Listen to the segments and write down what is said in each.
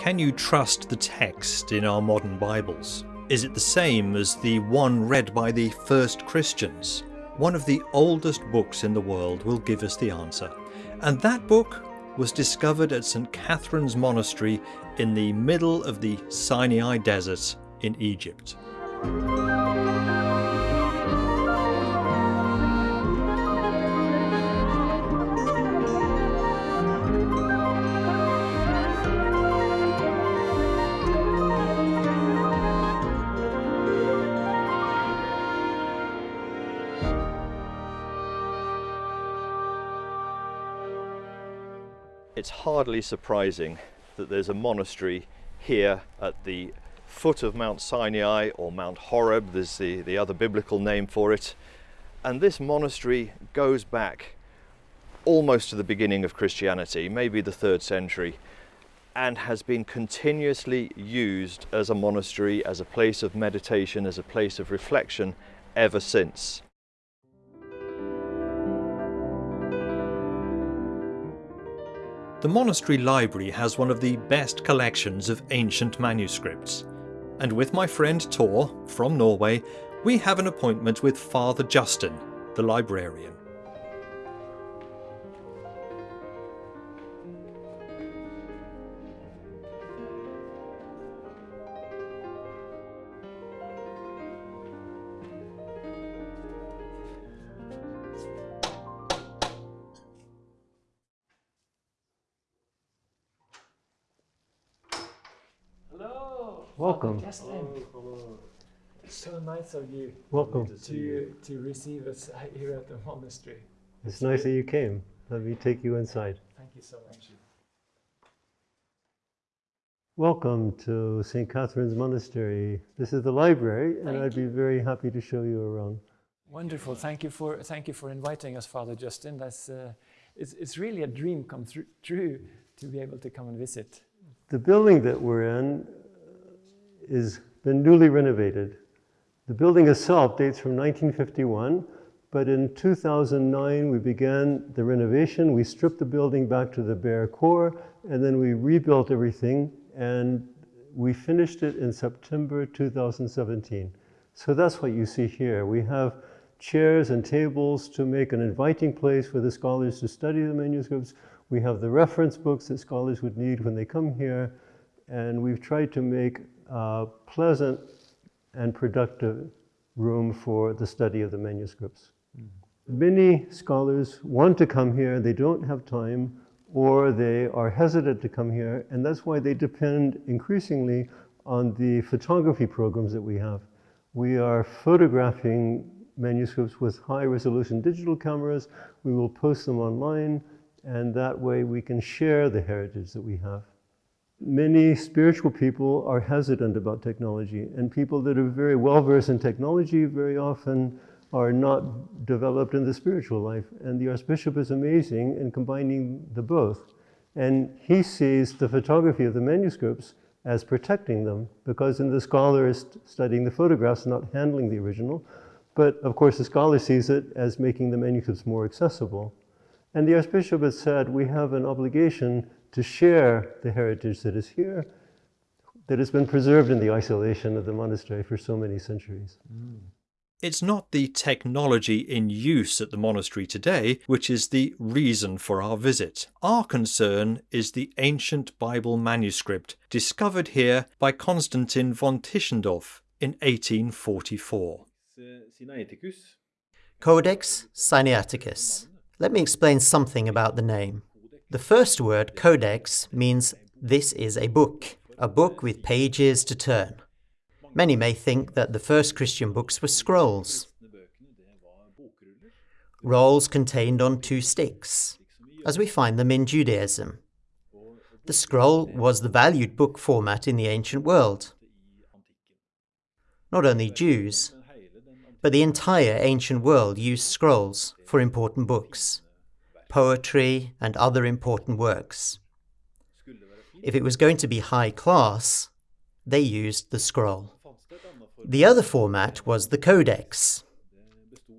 Can you trust the text in our modern Bibles? Is it the same as the one read by the first Christians? One of the oldest books in the world will give us the answer. And that book was discovered at St. Catherine's Monastery in the middle of the Sinai Desert in Egypt. Hardly surprising that there's a monastery here at the foot of Mount Sinai or Mount Horeb, there's the, the other biblical name for it. And this monastery goes back almost to the beginning of Christianity, maybe the third century, and has been continuously used as a monastery, as a place of meditation, as a place of reflection ever since. The monastery library has one of the best collections of ancient manuscripts. And with my friend Tor from Norway, we have an appointment with Father Justin, the librarian. Hello. Welcome. Justin. It's so nice of you Welcome. to to receive us here at the monastery. It's nice that you came. Let me take you inside. Thank you so much. Welcome to St. Catherine's Monastery. This is the library, and I'd be very happy to show you around. Wonderful. Thank you for thank you for inviting us, Father Justin. That's uh, it's it's really a dream come through, true to be able to come and visit. The building that we're in is been newly renovated. The building itself dates from 1951, but in 2009 we began the renovation. We stripped the building back to the bare core, and then we rebuilt everything, and we finished it in September 2017. So that's what you see here. We have chairs and tables to make an inviting place for the scholars to study the manuscripts. We have the reference books that scholars would need when they come here, and we've tried to make a pleasant and productive room for the study of the manuscripts. Mm-hmm. Many scholars want to come here, they don't have time, or they are hesitant to come here, and that's why they depend increasingly on the photography programs that we have. We are photographing manuscripts with high resolution digital cameras. We will post them online, and that way we can share the heritage that we have. Many spiritual people are hesitant about technology, and people that are very well versed in technology very often are not developed in the spiritual life. And the Archbishop is amazing in combining the both. And he sees the photography of the manuscripts as protecting them, because in the scholar is studying the photographs, not handling the original. But of course, the scholar sees it as making the manuscripts more accessible. And the Archbishop has said we have an obligation to share the heritage that is here, that has been preserved in the isolation of the monastery for so many centuries. Mm. It's not the technology in use at the monastery today which is the reason for our visit. Our concern is the ancient Bible manuscript discovered here by Constantine von Tischendorf in 1844. Codex Sinaiticus. Let me explain something about the name. The first word, codex, means this is a book, a book with pages to turn. Many may think that the first Christian books were scrolls. Rolls contained on two sticks, as we find them in Judaism. The scroll was the valued book format in the ancient world. Not only Jews, but the entire ancient world used scrolls for important books, poetry, and other important works. If it was going to be high class, they used the scroll. The other format was the codex.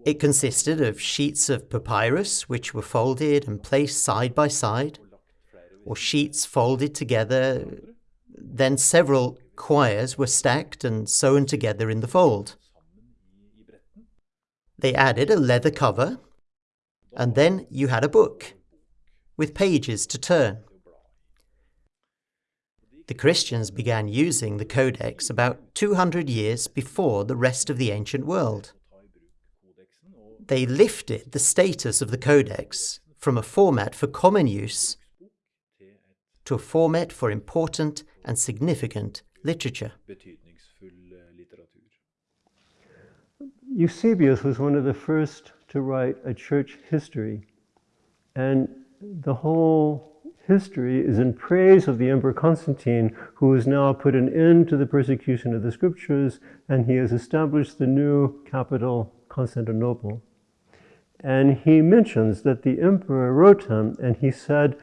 It consisted of sheets of papyrus which were folded and placed side by side, or sheets folded together then several quires were stacked and sewn together in the fold. They added a leather cover, and then you had a book with pages to turn. The Christians began using the Codex about 200 years before the rest of the ancient world. They lifted the status of the Codex from a format for common use to a format for important and significant literature. Eusebius was one of the first to write a church history, and the whole history is in praise of the Emperor Constantine, who has now put an end to the persecution of the scriptures, and he has established the new capital, Constantinople. And he mentions that the emperor wrote him, and he said,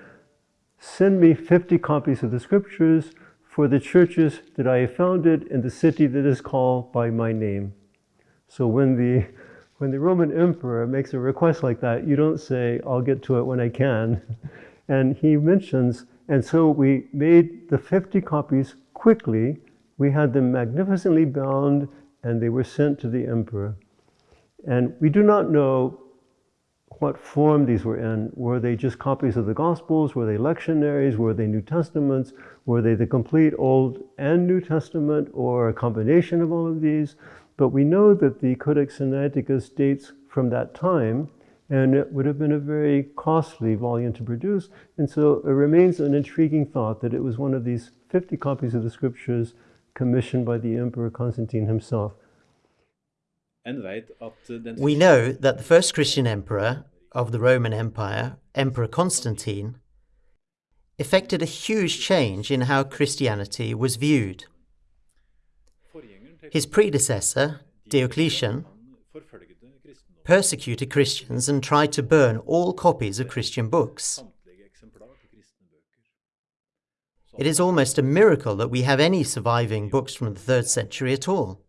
Send me 50 copies of the scriptures for the churches that I have founded in the city that is called by my name. So when the when the Roman emperor makes a request like that, you don't say, I'll get to it when I can. And he mentions, and so we made the 50 copies quickly. We had them magnificently bound, and they were sent to the emperor. And we do not know what form these were in. Were they just copies of the Gospels? Were they lectionaries? Were they New Testaments? Were they the complete Old and New Testament or a combination of all of these? But we know that the Codex Sinaiticus dates from that time and it would have been a very costly volume to produce. And so it remains an intriguing thought that it was one of these 50 copies of the scriptures commissioned by the Emperor Constantine himself. We know that the first Christian emperor of the Roman Empire, Emperor Constantine, effected a huge change in how Christianity was viewed. His predecessor, Diocletian, persecuted Christians and tried to burn all copies of Christian books. It is almost a miracle that we have any surviving books from the 3rd century at all.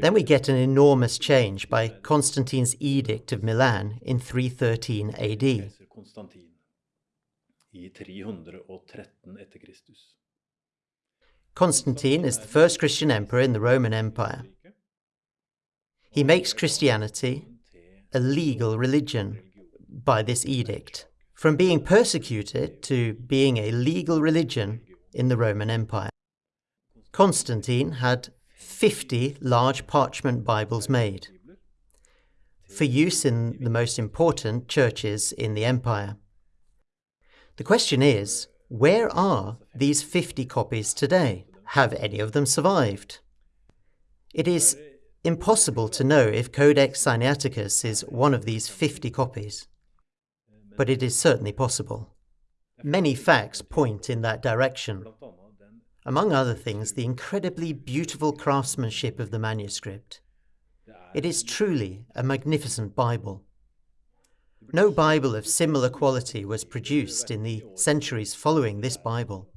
Then we get an enormous change by Constantine's Edict of Milan in 313 AD. Constantine is the first Christian emperor in the Roman Empire. He makes Christianity a legal religion by this edict, from being persecuted to being a legal religion in the Roman Empire. Constantine had 50 large parchment Bibles made for use in the most important churches in the empire. The question is, where are these 50 copies today? Have any of them survived? It is impossible to know if Codex Sinaiticus is one of these 50 copies, but it is certainly possible. Many facts point in that direction. Among other things, the incredibly beautiful craftsmanship of the manuscript. It is truly a magnificent Bible. No Bible of similar quality was produced in the centuries following this Bible.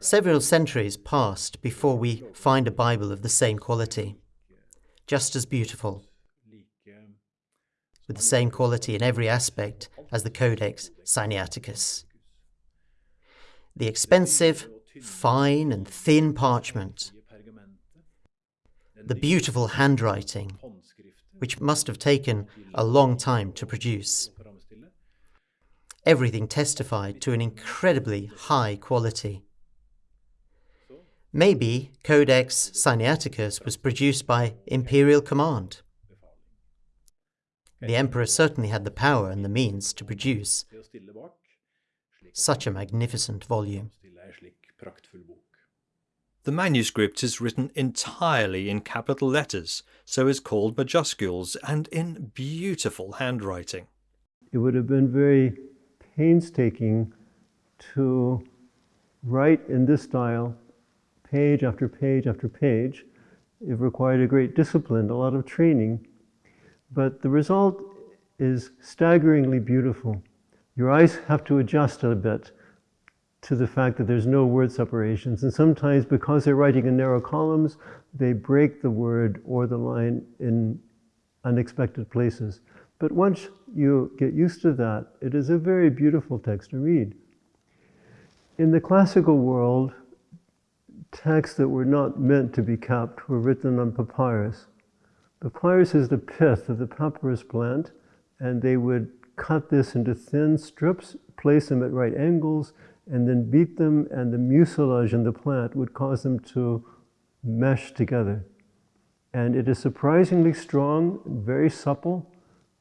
Several centuries passed before we find a Bible of the same quality, just as beautiful, with the same quality in every aspect as the Codex Sinaiticus. The expensive, fine and thin parchment, the beautiful handwriting, which must have taken a long time to produce. Everything testified to an incredibly high quality. Maybe Codex Sinaiticus was produced by imperial command. The emperor certainly had the power and the means to produce such a magnificent volume. The manuscript is written entirely in capital letters, so is called majuscules, and in beautiful handwriting. It would have been very painstaking to write in this style, page after page after page. It required a great discipline, a lot of training. But the result is staggeringly beautiful. Your eyes have to adjust a bit to the fact that there's no word separations. And sometimes, because they're writing in narrow columns, they break the word or the line in unexpected places. But once you get used to that, it is a very beautiful text to read. In the classical world, texts that were not meant to be kept were written on papyrus. Papyrus is the pith of the papyrus plant, and they would cut this into thin strips, place them at right angles, and then beat them, and the mucilage in the plant would cause them to mesh together. And it is surprisingly strong, very supple.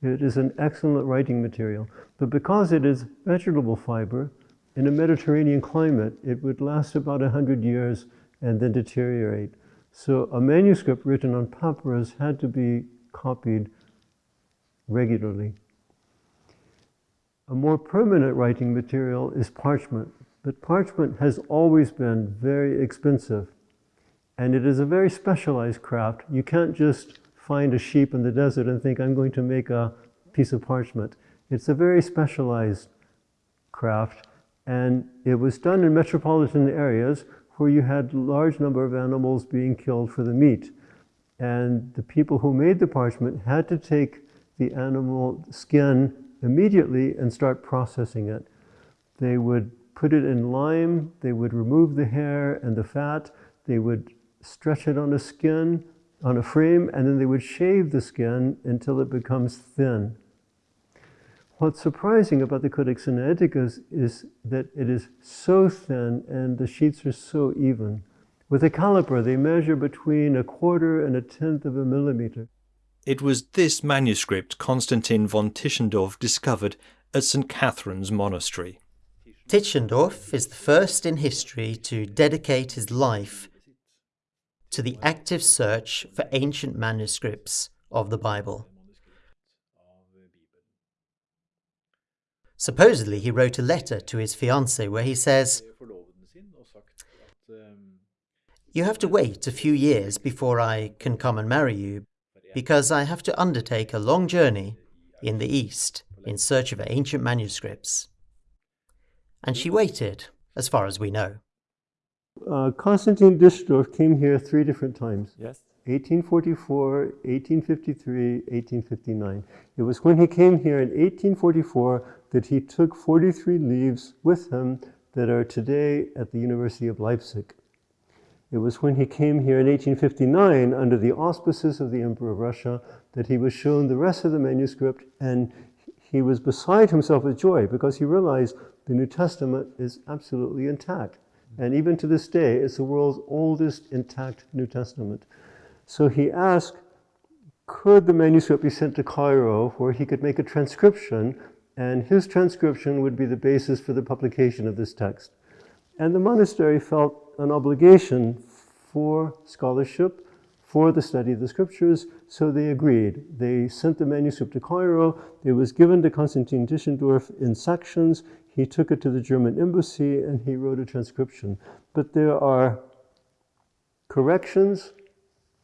It is an excellent writing material. But because it is vegetable fiber, in a Mediterranean climate, it would last about 100 years and then deteriorate. So a manuscript written on papyrus had to be copied regularly. A more permanent writing material is parchment, but parchment has always been very expensive. And it is a very specialized craft. You can't just find a sheep in the desert and think, I'm going to make a piece of parchment. It's a very specialized craft, and it was done in metropolitan areas where you had large number of animals being killed for the meat. And the people who made the parchment had to take the animal skin immediately and start processing it. They would put it in lime, they would remove the hair and the fat, they would stretch it on a skin, on a frame, and then they would shave the skin until it becomes thin. What's surprising about the Codex Sinaiticus is that it is so thin and the sheets are so even. With a caliper, they measure between a quarter and a tenth of a millimeter. It was this manuscript Constantine von Tischendorf discovered at St. Catherine's Monastery. Tischendorf is the first in history to dedicate his life to the active search for ancient manuscripts of the Bible. Supposedly, he wrote a letter to his fiancée where he says, You have to wait a few years before I can come and marry you, because I have to undertake a long journey in the East in search of ancient manuscripts. And she waited, as far as we know. Uh, Constantine Tischendorf came here three different times. Yes. 1844, 1853, 1859. It was when he came here in 1844 that he took 43 leaves with him that are today at the University of Leipzig. It was when he came here in 1859 under the auspices of the Emperor of Russia that he was shown the rest of the manuscript and he was beside himself with joy because he realized the New Testament is absolutely intact. And even to this day, it's the world's oldest intact New Testament. So he asked, could the manuscript be sent to Cairo where he could make a transcription and his transcription would be the basis for the publication of this text. And the monastery felt an obligation for scholarship, for the study of the scriptures, so they agreed. They sent the manuscript to Cairo. It was given to Konstantin Tischendorf in sections. He took it to the German embassy and he wrote a transcription. But there are corrections.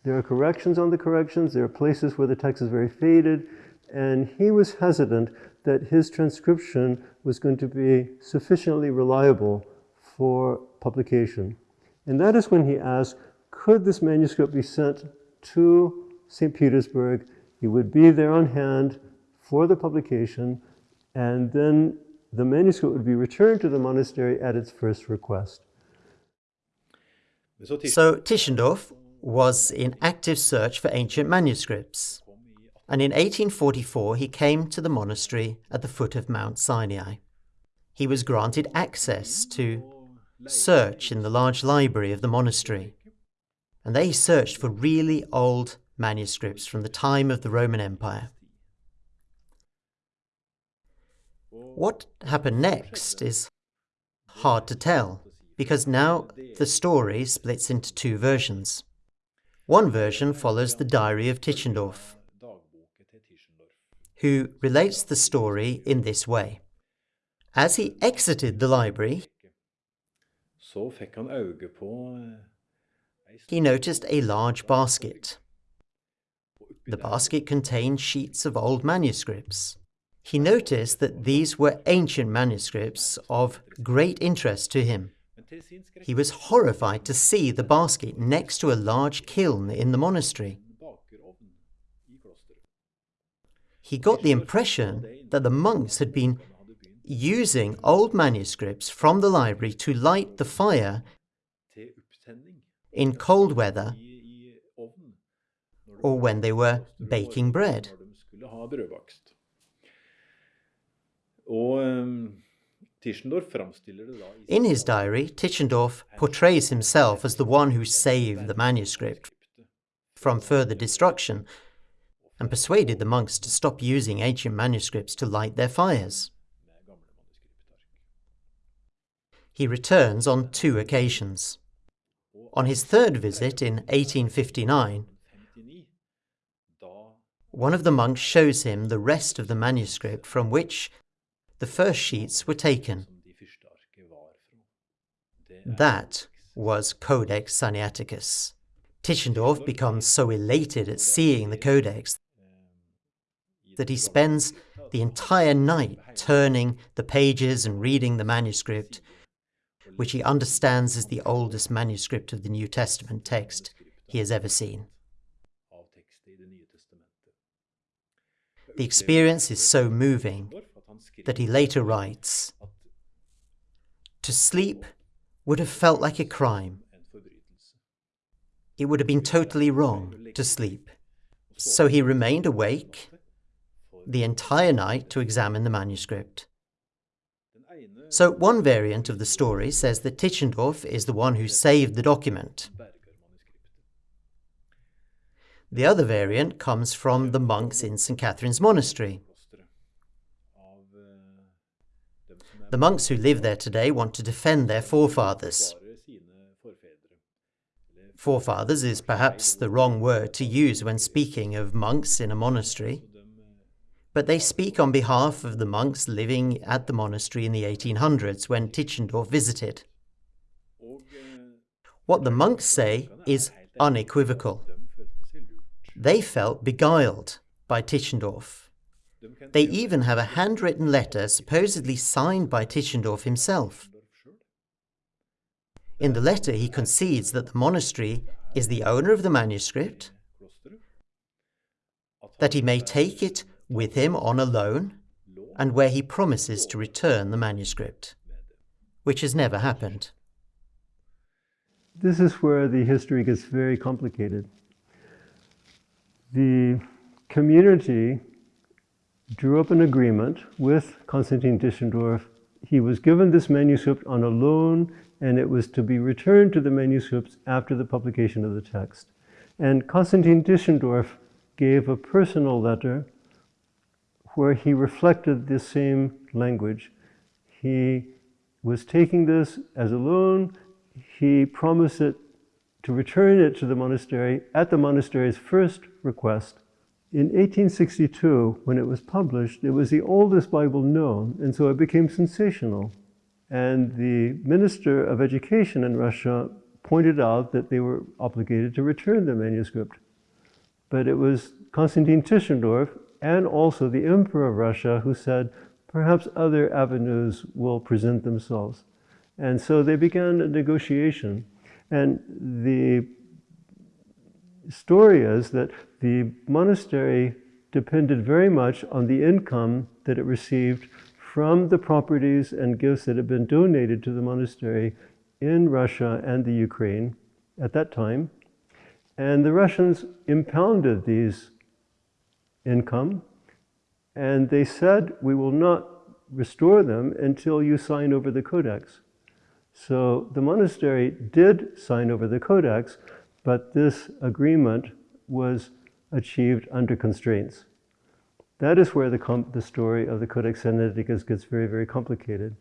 There are corrections on the corrections. There are places where the text is very faded. And he was hesitant that his transcription was going to be sufficiently reliable for publication. And that is when he asked, could this manuscript be sent to St. Petersburg? He would be there on hand for the publication, and then the manuscript would be returned to the monastery at its first request. So Tischendorf was in active search for ancient manuscripts and in 1844 he came to the monastery at the foot of Mount Sinai. He was granted access to search in the large library of the monastery, and they searched for really old manuscripts from the time of the Roman Empire. What happened next is hard to tell, because now the story splits into two versions. One version follows the diary of Tischendorf, who relates the story in this way. As he exited the library, he noticed a large basket. The basket contained sheets of old manuscripts. He noticed that these were ancient manuscripts of great interest to him. He was horrified to see the basket next to a large kiln in the monastery. He got the impression that the monks had been using old manuscripts from the library to light the fire in cold weather or when they were baking bread. In his diary, Tischendorf portrays himself as the one who saved the manuscript from further destruction and persuaded the monks to stop using ancient manuscripts to light their fires. He returns on two occasions. On his third visit in 1859, one of the monks shows him the rest of the manuscript from which the first sheets were taken. That was Codex Sinaiticus. Tischendorf becomes so elated at seeing the codex that he spends the entire night turning the pages and reading the manuscript, which he understands is the oldest manuscript of the New Testament text he has ever seen. The experience is so moving that he later writes To sleep would have felt like a crime. It would have been totally wrong to sleep. So he remained awake the entire night to examine the manuscript. So, one variant of the story says that Tischendorf is the one who saved the document. The other variant comes from the monks in St. Catherine's Monastery. The monks who live there today want to defend their forefathers. Forefathers is perhaps the wrong word to use when speaking of monks in a monastery but they speak on behalf of the monks living at the monastery in the 1800s when Tischendorf visited. What the monks say is unequivocal. They felt beguiled by Tischendorf. They even have a handwritten letter supposedly signed by Tischendorf himself. In the letter, he concedes that the monastery is the owner of the manuscript, that he may take it with him on a loan, and where he promises to return the manuscript, which has never happened. This is where the history gets very complicated. The community drew up an agreement with Konstantin Tischendorf. He was given this manuscript on a loan, and it was to be returned to the manuscripts after the publication of the text. And Konstantin Tischendorf gave a personal letter where he reflected this same language. He was taking this as a loan. He promised it to return it to the monastery at the monastery's first request. In 1862, when it was published, it was the oldest Bible known, and so it became sensational. And the Minister of Education in Russia pointed out that they were obligated to return the manuscript. But it was Konstantin Tischendorf and also the Emperor of Russia, who said, perhaps other avenues will present themselves. And so they began a negotiation. And the story is that the monastery depended very much on the income that it received from the properties and gifts that had been donated to the monastery in Russia and the Ukraine at that time. And the Russians impounded these income. And they said, we will not restore them until you sign over the codex. So the monastery did sign over the codex, but this agreement was achieved under constraints. That is where the, the story of the Codex Sinaiticus gets very, very complicated.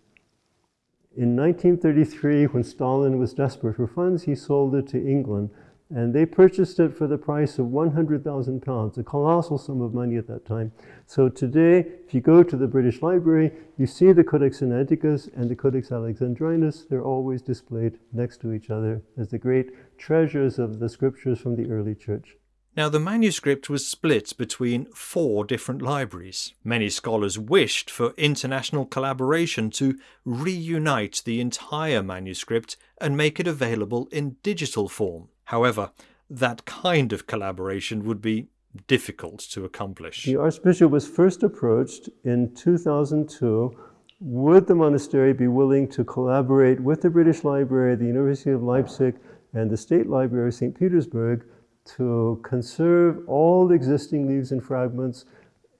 In 1933, when Stalin was desperate for funds, he sold it to England and they purchased it for the price of 100,000 pounds, a colossal sum of money at that time. So today, if you go to the British Library, you see the Codex Sinaiticus and the Codex Alexandrinus. They're always displayed next to each other as the great treasures of the scriptures from the early church. Now, the manuscript was split between four different libraries. Many scholars wished for international collaboration to reunite the entire manuscript and make it available in digital form. However, that kind of collaboration would be difficult to accomplish. The Archbishop was first approached in 2002 would the monastery be willing to collaborate with the British Library, the University of Leipzig, and the State Library of St. Petersburg to conserve all the existing leaves and fragments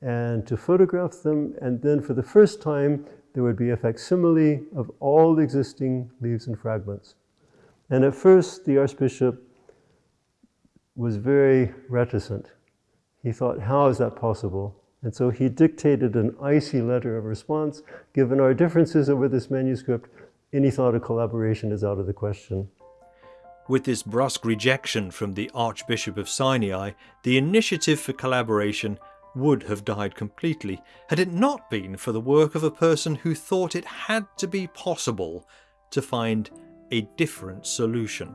and to photograph them, and then for the first time, there would be a facsimile of all existing leaves and fragments. And at first, the Archbishop was very reticent. He thought, how is that possible? And so he dictated an icy letter of response. Given our differences over this manuscript, any thought of collaboration is out of the question. With this brusque rejection from the Archbishop of Sinai, the initiative for collaboration would have died completely had it not been for the work of a person who thought it had to be possible to find a different solution.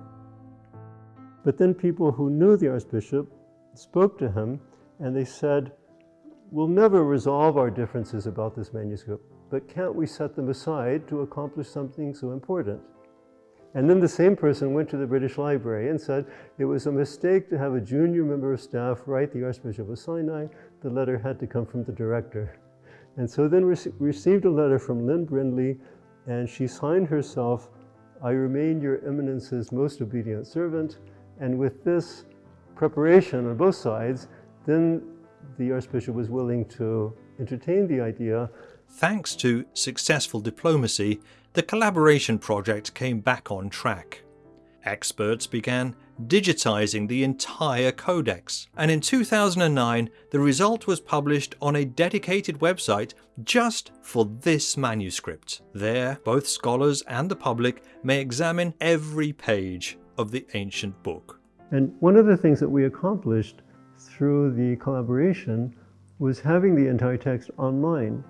But then people who knew the Archbishop spoke to him and they said, We'll never resolve our differences about this manuscript, but can't we set them aside to accomplish something so important? And then the same person went to the British Library and said it was a mistake to have a junior member of staff write the Archbishop of Sinai. The letter had to come from the director. And so then we received a letter from Lynn Brindley, and she signed herself, I remain your eminence's most obedient servant. And with this preparation on both sides, then the Archbishop was willing to entertain the idea. Thanks to successful diplomacy, the collaboration project came back on track. Experts began digitizing the entire codex, and in 2009 the result was published on a dedicated website just for this manuscript. There, both scholars and the public may examine every page of the ancient book. And one of the things that we accomplished through the collaboration was having the entire text online.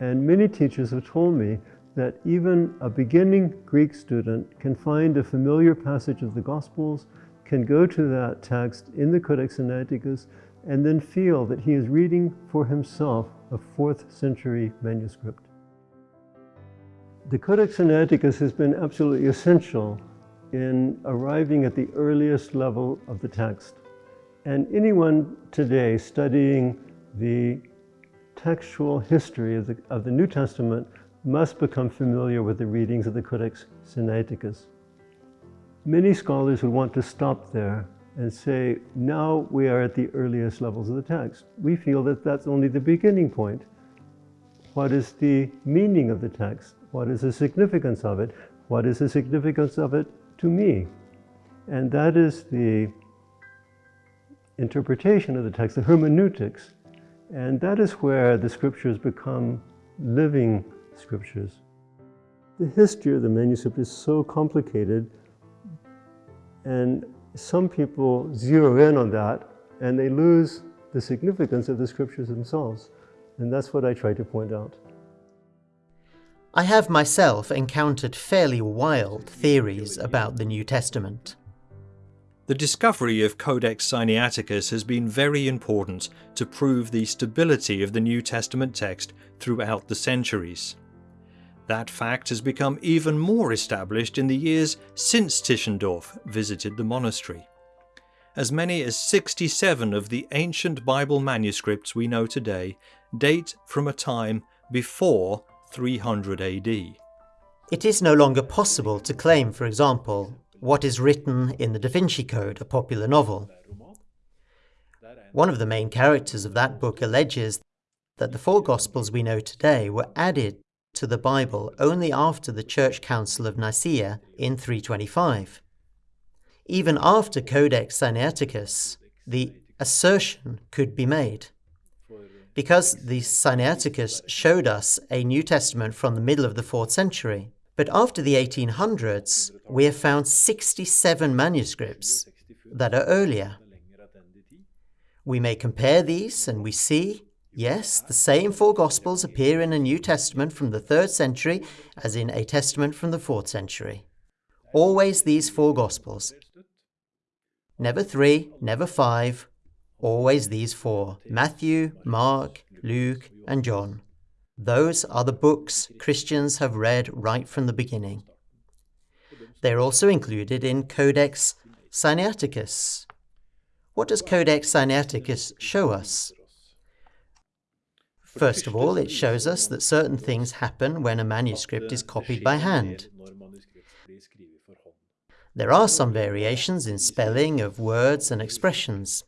And many teachers have told me that even a beginning Greek student can find a familiar passage of the Gospels, can go to that text in the Codex Sinaiticus, and then feel that he is reading for himself a fourth century manuscript. The Codex Sinaiticus has been absolutely essential in arriving at the earliest level of the text. And anyone today studying the textual history of the, of the New Testament must become familiar with the readings of the Codex Sinaiticus. Many scholars would want to stop there and say, now we are at the earliest levels of the text. We feel that that's only the beginning point. What is the meaning of the text? What is the significance of it? What is the significance of it to me? And that is the interpretation of the text, the hermeneutics. And that is where the scriptures become living scriptures. The history of the manuscript is so complicated and some people zero in on that and they lose the significance of the scriptures themselves. And that's what I try to point out. I have myself encountered fairly wild theories about the New Testament. The discovery of Codex Sinaiticus has been very important to prove the stability of the New Testament text throughout the centuries. That fact has become even more established in the years since Tischendorf visited the monastery. As many as 67 of the ancient Bible manuscripts we know today date from a time before 300 AD. It is no longer possible to claim, for example, what is written in the Da Vinci Code, a popular novel. One of the main characters of that book alleges that the four Gospels we know today were added to the Bible only after the Church Council of Nicaea in 325. Even after Codex Sinaiticus, the assertion could be made. Because the Sinaiticus showed us a New Testament from the middle of the 4th century, but after the 1800s, we have found 67 manuscripts that are earlier. We may compare these and we see, yes, the same four Gospels appear in a New Testament from the 3rd century as in a Testament from the 4th century. Always these four Gospels. Never three, never five, always these four Matthew, Mark, Luke, and John. Those are the books Christians have read right from the beginning. They are also included in Codex Sinaiticus. What does Codex Sinaiticus show us? First of all, it shows us that certain things happen when a manuscript is copied by hand. There are some variations in spelling of words and expressions,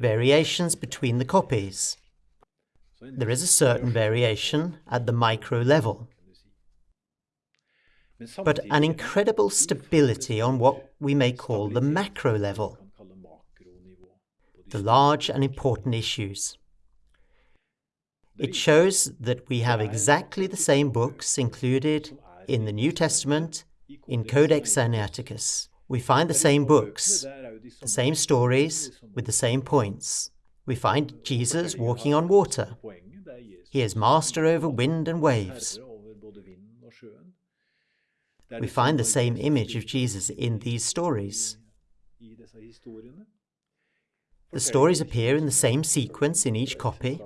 variations between the copies. There is a certain variation at the micro level, but an incredible stability on what we may call the macro level, the large and important issues. It shows that we have exactly the same books included in the New Testament in Codex Sinaiticus. We find the same books, the same stories, with the same points. We find Jesus walking on water. He is master over wind and waves. We find the same image of Jesus in these stories. The stories appear in the same sequence in each copy.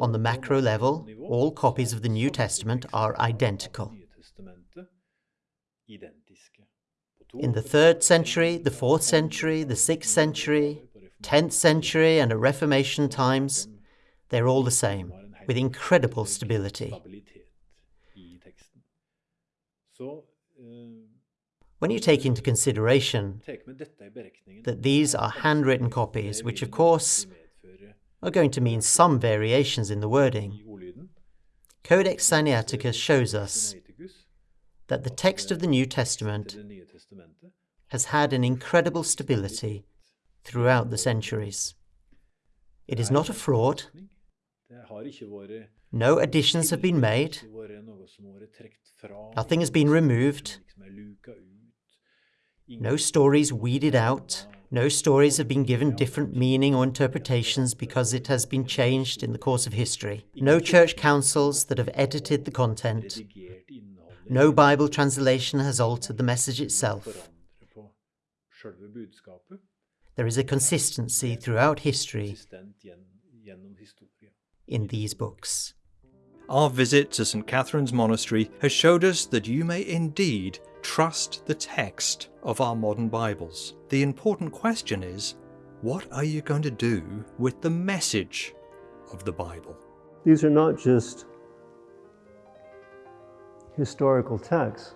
On the macro level, all copies of the New Testament are identical. In the 3rd century, the 4th century, the 6th century, 10th century, and at Reformation times, they're all the same, with incredible stability. When you take into consideration that these are handwritten copies, which of course are going to mean some variations in the wording, Codex Sinaiticus shows us that the text of the New Testament has had an incredible stability throughout the centuries. It is not a fraud. No additions have been made. Nothing has been removed. No stories weeded out. No stories have been given different meaning or interpretations because it has been changed in the course of history. No church councils that have edited the content. No Bible translation has altered the message itself. There is a consistency throughout history in these books. Our visit to St. Catherine's Monastery has showed us that you may indeed trust the text of our modern Bibles. The important question is, what are you going to do with the message of the Bible? These are not just historical texts.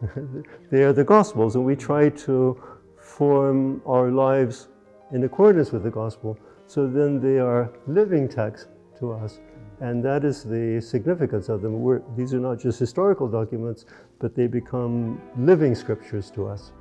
they are the Gospels, and we try to form our lives in accordance with the Gospel, so then they are living texts to us. And that is the significance of them. We're, these are not just historical documents, but they become living scriptures to us.